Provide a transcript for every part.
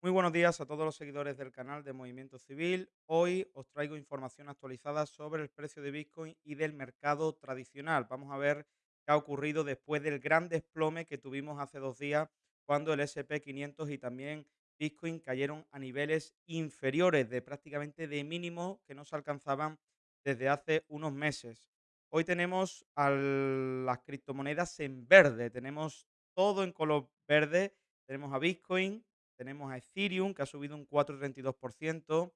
Muy buenos días a todos los seguidores del canal de Movimiento Civil. Hoy os traigo información actualizada sobre el precio de Bitcoin y del mercado tradicional. Vamos a ver qué ha ocurrido después del gran desplome que tuvimos hace dos días cuando el S&P 500 y también Bitcoin cayeron a niveles inferiores de prácticamente de mínimo que no se alcanzaban desde hace unos meses. Hoy tenemos a las criptomonedas en verde, tenemos todo en color verde, tenemos a Bitcoin, tenemos a Ethereum, que ha subido un 4,32%,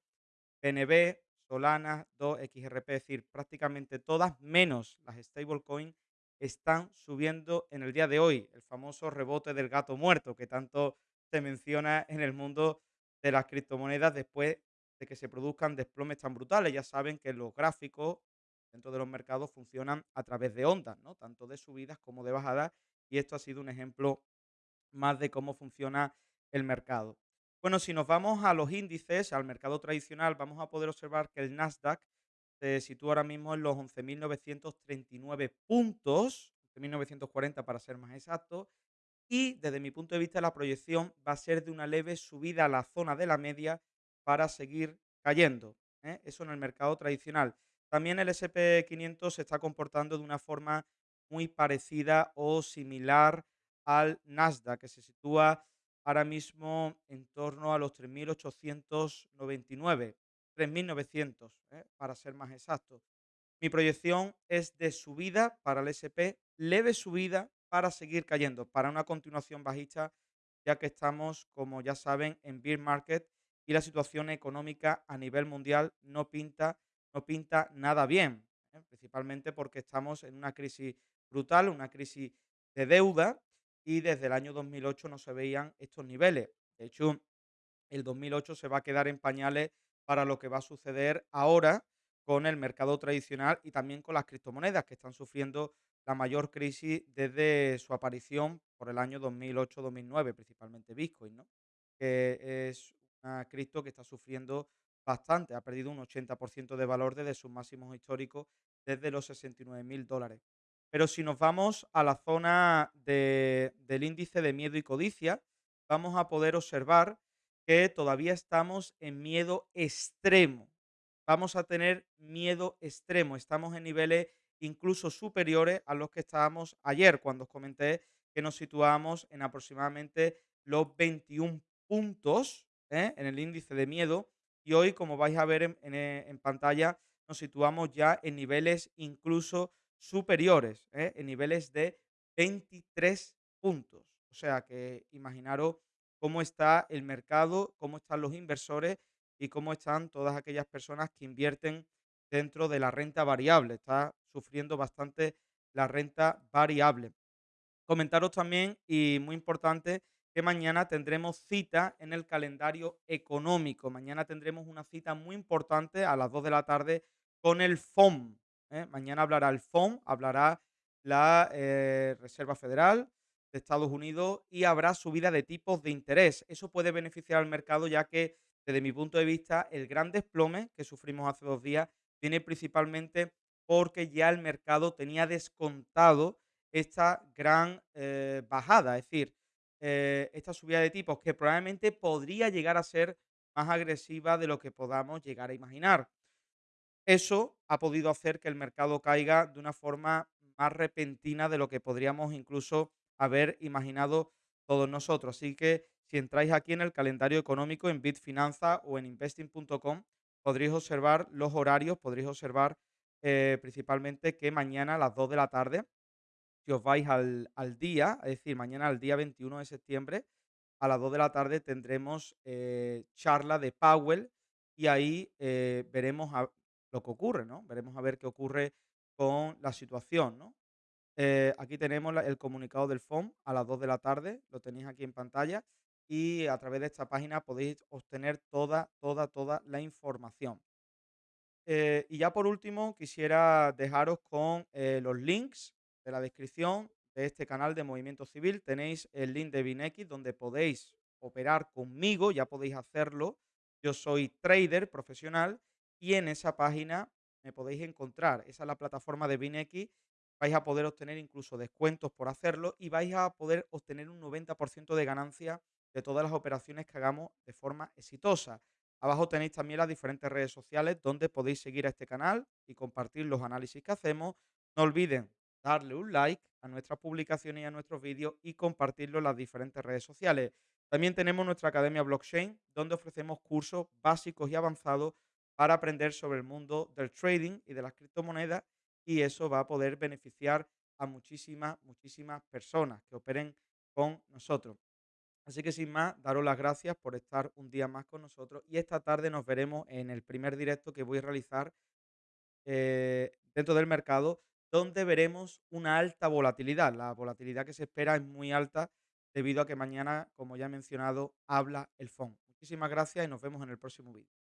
BNB, Solana, 2XRP, es decir, prácticamente todas, menos las stablecoins, están subiendo en el día de hoy. El famoso rebote del gato muerto, que tanto se menciona en el mundo de las criptomonedas después de que se produzcan desplomes tan brutales. Ya saben que los gráficos dentro de los mercados funcionan a través de ondas, ¿no? tanto de subidas como de bajadas, y esto ha sido un ejemplo más de cómo funciona el mercado. Bueno, si nos vamos a los índices, al mercado tradicional, vamos a poder observar que el Nasdaq se sitúa ahora mismo en los 11.939 puntos, 11.940 para ser más exacto, y desde mi punto de vista la proyección va a ser de una leve subida a la zona de la media para seguir cayendo. ¿eh? Eso en el mercado tradicional. También el SP 500 se está comportando de una forma muy parecida o similar al Nasdaq, que se sitúa ahora mismo en torno a los 3.899, 3.900, ¿eh? para ser más exacto. Mi proyección es de subida para el SP, leve subida para seguir cayendo, para una continuación bajista, ya que estamos, como ya saben, en bear market y la situación económica a nivel mundial no pinta, no pinta nada bien, ¿eh? principalmente porque estamos en una crisis brutal, una crisis de deuda y desde el año 2008 no se veían estos niveles. De hecho, el 2008 se va a quedar en pañales para lo que va a suceder ahora con el mercado tradicional y también con las criptomonedas que están sufriendo la mayor crisis desde su aparición por el año 2008-2009, principalmente Bitcoin, ¿no? que es una cripto que está sufriendo bastante, ha perdido un 80% de valor desde sus máximos históricos, desde los 69 mil dólares. Pero si nos vamos a la zona de- del índice de miedo y codicia, vamos a poder observar que todavía estamos en miedo extremo. Vamos a tener miedo extremo. Estamos en niveles incluso superiores a los que estábamos ayer, cuando os comenté que nos situábamos en aproximadamente los 21 puntos ¿eh? en el índice de miedo. Y hoy, como vais a ver en pantalla, nos situamos ya en niveles incluso superiores, ¿eh? en niveles de 23 puntos. O sea que imaginaros cómo está el mercado, cómo están los inversores y cómo están todas aquellas personas que invierten dentro de la renta variable. Está sufriendo bastante la renta variable. Comentaros también, y muy importante, que mañana tendremos cita en el calendario económico. Mañana tendremos una cita muy importante a las 2 de la tarde con el FOM. ¿Eh? Mañana hablará el FOM, hablará la eh, Reserva Federal de Estados Unidos y habrá subida de tipos de interés. Eso puede beneficiar al mercado ya que, desde mi punto de vista, el gran desplome que sufrimos hace dos días viene principalmente porque ya el mercado tenía descontado esta gran eh, bajada, es decir, esta subida de tipos que probablemente podría llegar a ser más agresiva de lo que podamos llegar a imaginar. Eso ha podido hacer que el mercado caiga de una forma más repentina de lo que podríamos incluso haber imaginado todos nosotros. Así que si entráis aquí en el calendario económico en Bitfinanza o en investing.com, podréis observar los horarios, podréis observar eh, principalmente que mañana a las 2 de la tarde si os vais al, al día, es decir, mañana al día 21 de septiembre, a las 2 de la tarde tendremos eh, charla de Powell y ahí eh, veremos a- lo que ocurre, ¿no? Veremos a ver qué ocurre con la situación, ¿no? Eh, aquí tenemos la- el comunicado del FOM a las 2 de la tarde, lo tenéis aquí en pantalla y a través de esta página podéis obtener toda, toda, toda la información. Eh, y ya por último, quisiera dejaros con eh, los links de la descripción de este canal de Movimiento Civil. Tenéis el link de Binex donde podéis operar conmigo, ya podéis hacerlo. Yo soy trader profesional y en esa página me podéis encontrar. Esa es la plataforma de Binex. Vais a poder obtener incluso descuentos por hacerlo y vais a poder obtener un 90% de ganancia de todas las operaciones que hagamos de forma exitosa. Abajo tenéis también las diferentes redes sociales donde podéis seguir a este canal y compartir los análisis que hacemos. No olviden darle un like a nuestras publicaciones y a nuestros vídeos y compartirlo en las diferentes redes sociales. También tenemos nuestra academia blockchain donde ofrecemos cursos básicos y avanzados para aprender sobre el mundo del trading y de las criptomonedas y eso va a poder beneficiar a muchísimas, muchísimas personas que operen con nosotros. Así que sin más, daros las gracias por estar un día más con nosotros y esta tarde nos veremos en el primer directo que voy a realizar eh, dentro del mercado, donde veremos una alta volatilidad. La volatilidad que se espera es muy alta debido a que mañana, como ya he mencionado, habla el FON. Muchísimas gracias y nos vemos en el próximo vídeo.